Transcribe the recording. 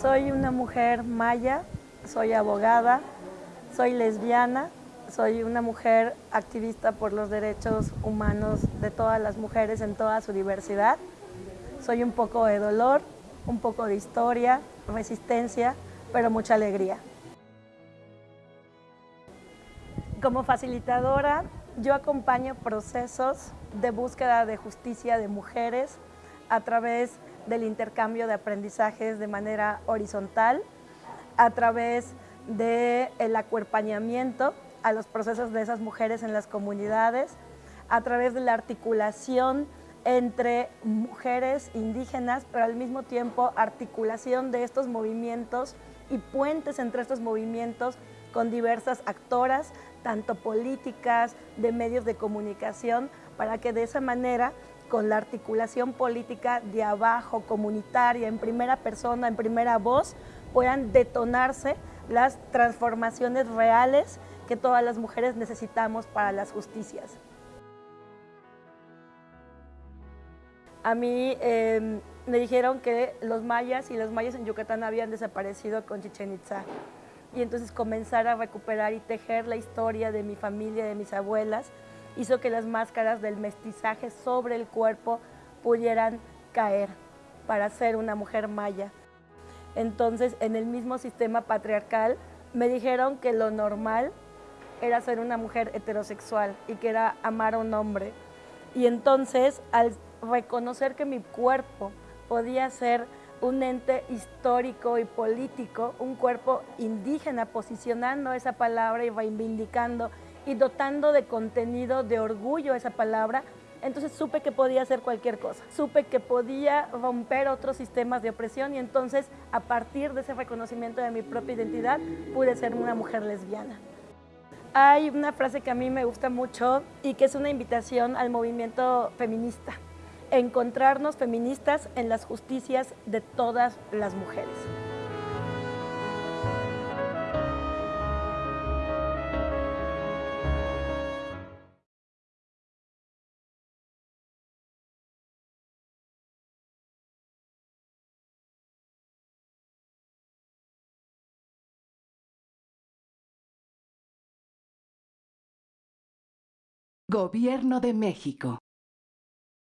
Soy una mujer maya, soy abogada, soy lesbiana, soy una mujer activista por los derechos humanos de todas las mujeres en toda su diversidad. Soy un poco de dolor, un poco de historia, resistencia, pero mucha alegría. Como facilitadora, yo acompaño procesos de búsqueda de justicia de mujeres a través del intercambio de aprendizajes de manera horizontal, a través del acuerpañamiento a los procesos de esas mujeres en las comunidades, a través de la articulación entre mujeres indígenas, pero al mismo tiempo articulación de estos movimientos y puentes entre estos movimientos con diversas actoras, tanto políticas, de medios de comunicación, para que de esa manera con la articulación política de abajo, comunitaria, en primera persona, en primera voz, puedan detonarse las transformaciones reales que todas las mujeres necesitamos para las justicias. A mí em, me dijeron que los mayas y los mayas en Yucatán habían desaparecido con Chichen Itza. Y entonces comenzar a recuperar y tejer la historia de mi familia, de mis abuelas, hizo que las máscaras del mestizaje sobre el cuerpo pudieran caer para ser una mujer maya. Entonces, en el mismo sistema patriarcal, me dijeron que lo normal era ser una mujer heterosexual y que era amar a un hombre. Y entonces, al reconocer que mi cuerpo podía ser un ente histórico y político, un cuerpo indígena, posicionando esa palabra y reivindicando y dotando de contenido, de orgullo esa palabra, entonces supe que podía hacer cualquier cosa, supe que podía romper otros sistemas de opresión y entonces a partir de ese reconocimiento de mi propia identidad pude ser una mujer lesbiana. Hay una frase que a mí me gusta mucho y que es una invitación al movimiento feminista, encontrarnos feministas en las justicias de todas las mujeres. Gobierno de México.